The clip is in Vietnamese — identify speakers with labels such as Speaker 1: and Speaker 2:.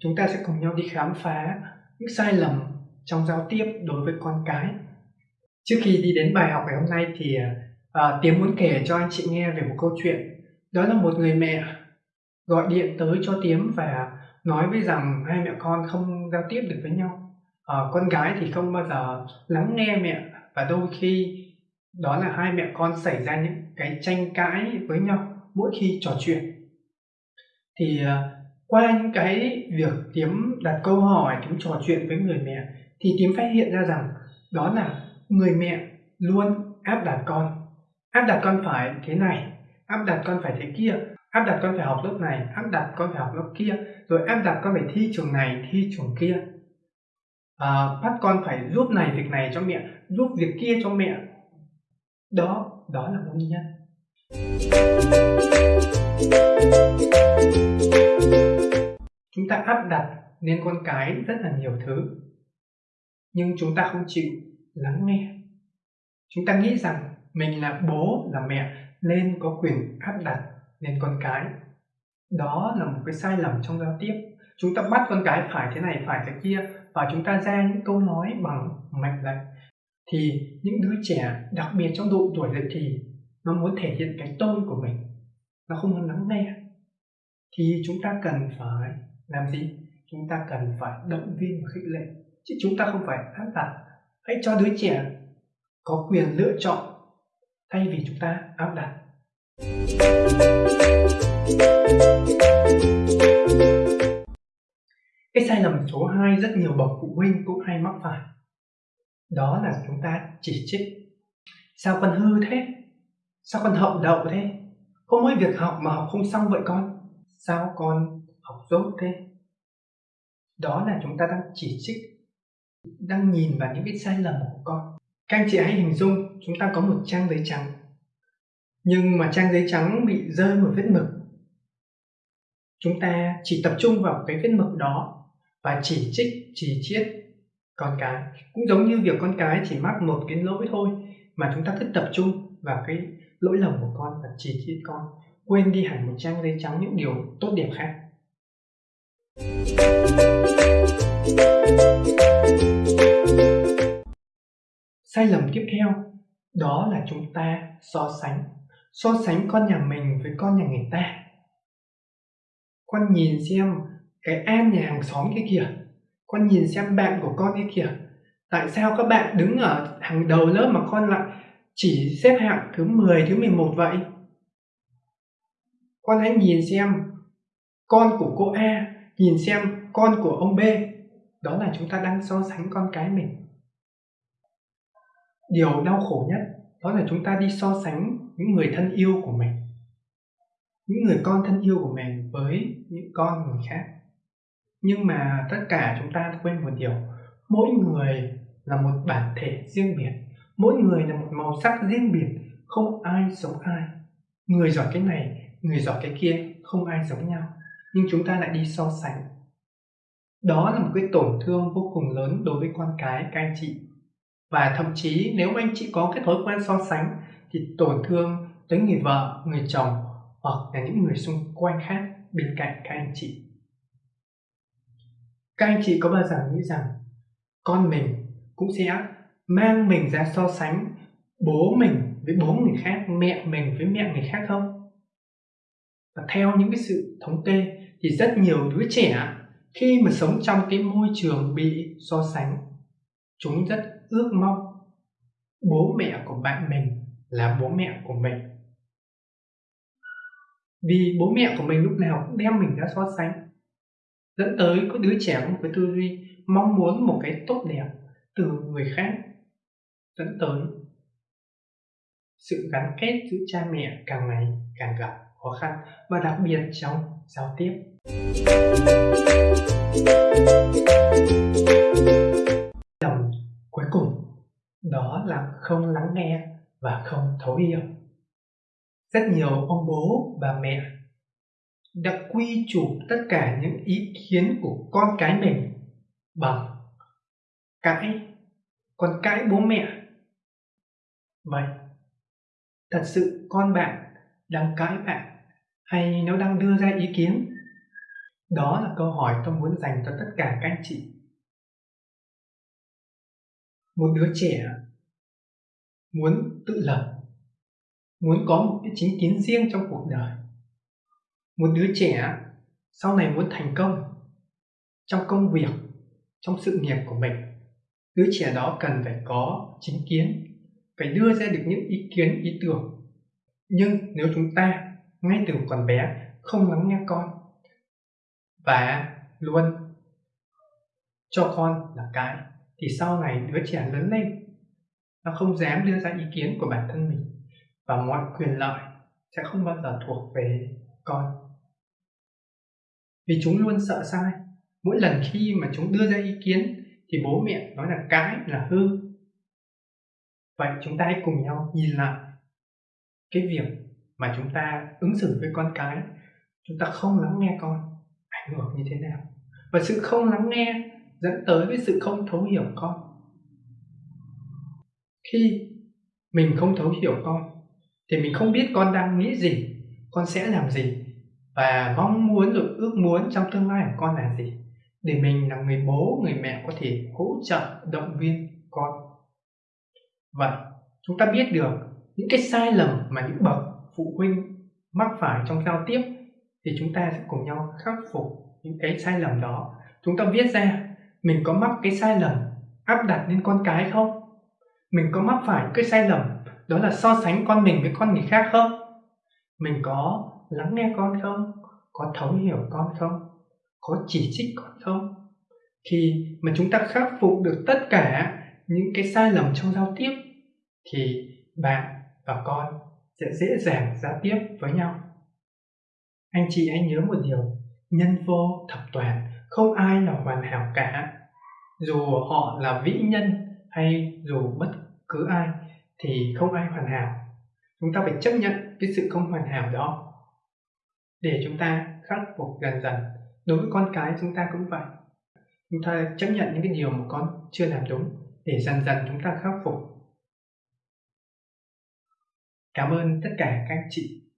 Speaker 1: Chúng ta sẽ cùng nhau đi khám phá những sai lầm trong giao tiếp đối với con cái. Trước khi đi đến bài học ngày hôm nay thì à, Tiến muốn kể cho anh chị nghe về một câu chuyện. Đó là một người mẹ gọi điện tới cho Tiến và nói với rằng hai mẹ con không giao tiếp được với nhau. à, con gái thì không bao giờ lắng nghe mẹ và đôi khi đó là hai mẹ con xảy ra những cái tranh cãi với nhau mỗi khi trò chuyện. Thì à, qua những cái việc tiếm đặt câu hỏi tiếm trò chuyện với người mẹ thì tiếm phát hiện ra rằng đó là người mẹ luôn áp đặt con. Áp đặt con phải thế này áp đặt con phải thế kia áp đặt con phải học lớp này áp đặt con phải học lớp kia rồi áp đặt con phải thi trường này thi trường kia. À, bắt con phải giúp này việc này cho mẹ giúp việc kia cho mẹ đó đó là nguyên nhân chúng ta áp đặt nên con cái rất là nhiều thứ, nhưng chúng ta không chịu lắng nghe. Chúng ta nghĩ rằng mình là bố, là mẹ nên có quyền áp đặt lên con cái. Đó là một cái sai lầm trong giao tiếp. Chúng ta bắt con cái phải thế này, phải thế kia và chúng ta ra những câu nói bằng mệnh lệnh thì những đứa trẻ đặc biệt trong độ tuổi dậy thì nó muốn thể hiện cái tôi của mình. Nó không muốn lắng nghe. Thì chúng ta cần phải làm gì? Chúng ta cần phải động viên và khích lệ. Chứ chúng ta không phải áp đặt. Hãy cho đứa trẻ có quyền lựa chọn thay vì chúng ta áp đặt. Cái sai lầm số 2 rất nhiều bậc phụ huynh cũng hay mắc phải đó là chúng ta chỉ trích. Sao con hư thế? Sao con hậu đậu thế? Có mỗi việc học mà học không xong vậy con? Sao con học dốt thế? Đó là chúng ta đang chỉ trích, đang nhìn vào những cái sai lầm của con. Các anh chị hãy hình dung, chúng ta có một trang giấy trắng. Nhưng mà trang giấy trắng bị rơi một vết mực. Chúng ta chỉ tập trung vào cái vết mực đó và chỉ trích, chỉ chiết con cái. Cũng giống như việc con cái chỉ mắc một cái lỗi thôi mà chúng ta cứ tập trung vào cái lỗi lầm của con và chỉ trích con. Quên đi hẳn một trang giấy trắng, những điều tốt đẹp khác. Sai lầm tiếp theo, đó là chúng ta so sánh. So sánh con nhà mình với con nhà người ta. Con nhìn xem cái an nhà hàng xóm kia kìa con nhìn xem bạn của con kia kìa. Tại sao các bạn đứng ở hàng đầu lớp mà con lại chỉ xếp hạng thứ 10, thứ 11 vậy? Con hãy nhìn xem con của cô A nhìn xem con của ông B. Đó là chúng ta đang so sánh con cái mình. Điều đau khổ nhất đó là chúng ta đi so sánh những người thân yêu của mình những người con thân yêu của mình với những con người khác nhưng mà tất cả chúng ta quên một điều. Mỗi người là một bản thể riêng biệt. Mỗi người là một màu sắc riêng biệt. Không ai giống ai. Người giỏi cái này, người giỏi cái kia không ai giống nhau. Nhưng chúng ta lại đi so sánh. Đó là một cái tổn thương vô cùng lớn đối với con cái, các anh chị. Và thậm chí nếu anh chị có cái thói quen so sánh thì tổn thương tới người vợ, người chồng hoặc là những người xung quanh khác bên cạnh các anh chị các anh chị có bao giờ nghĩ rằng con mình cũng sẽ mang mình ra so sánh bố mình với bố người khác, mẹ mình với mẹ người khác không? Và theo những cái sự thống kê thì rất nhiều đứa trẻ khi mà sống trong cái môi trường bị so sánh, chúng rất ước mong bố mẹ của bạn mình là bố mẹ của mình. Vì bố mẹ của mình lúc nào cũng đem mình ra so sánh dẫn tới có đứa trẻ có một cái tư duy mong muốn một cái tốt đẹp từ người khác. Dẫn tới sự gắn kết giữa cha mẹ càng ngày càng gặp khó khăn và đặc biệt trong giao tiếp. Lầm cuối cùng, đó là không lắng nghe và không thấu hiểu. Rất nhiều ông bố và mẹ đã quy chụp tất cả những ý kiến của con cái mình bằng cãi còn cãi bố mẹ. Vậy, thật sự con bạn đang cãi bạn hay nó đang đưa ra ý kiến? Đó là câu hỏi tôi muốn dành cho tất cả các anh chị. Một đứa trẻ muốn tự lập, muốn có một cái chính kiến riêng trong cuộc đời một đứa trẻ sau này muốn thành công trong công việc, trong sự nghiệp của mình, đứa trẻ đó cần phải có chính kiến, phải đưa ra được những ý kiến, ý tưởng. Nhưng nếu chúng ta ngay từ còn bé không lắng nghe con và luôn cho con là cái, thì sau này đứa trẻ lớn lên, nó không dám đưa ra ý kiến của bản thân mình và mọi quyền lợi sẽ không bao giờ thuộc về con vì chúng luôn sợ sai. Mỗi lần khi mà chúng đưa ra ý kiến, thì bố mẹ nói là cái là hư. Vậy chúng ta hãy cùng nhau nhìn lại cái việc mà chúng ta ứng xử với con cái. Chúng ta không lắng nghe con ảnh hưởng như thế nào. Và sự không lắng nghe dẫn tới với sự không thấu hiểu con. Khi mình không thấu hiểu con, thì mình không biết con đang nghĩ gì, con sẽ làm gì và mong muốn rồi ước muốn trong tương lai của con là gì? Để mình là người bố, người mẹ có thể hỗ trợ, động viên con. Vậy, chúng ta biết được những cái sai lầm mà những bậc phụ huynh mắc phải trong giao tiếp thì chúng ta sẽ cùng nhau khắc phục những cái sai lầm đó. Chúng ta viết ra mình có mắc cái sai lầm áp đặt lên con cái không? Mình có mắc phải cái sai lầm đó là so sánh con mình với con người khác không? Mình có lắng nghe con không? Có thấu hiểu con không? Có chỉ trích con không? Khi mà chúng ta khắc phục được tất cả những cái sai lầm trong giao tiếp, thì bạn và con sẽ dễ dàng giao tiếp với nhau. Anh chị hãy nhớ một điều, nhân vô thập toàn, không ai là hoàn hảo cả. Dù họ là vĩ nhân hay dù bất cứ ai, thì không ai hoàn hảo. Chúng ta phải chấp nhận cái sự không hoàn hảo đó để chúng ta khắc phục dần dần. Đối với con cái chúng ta cũng vậy. Chúng ta chấp nhận những cái điều mà con chưa làm đúng để dần dần chúng ta khắc phục. Cảm ơn tất cả các chị.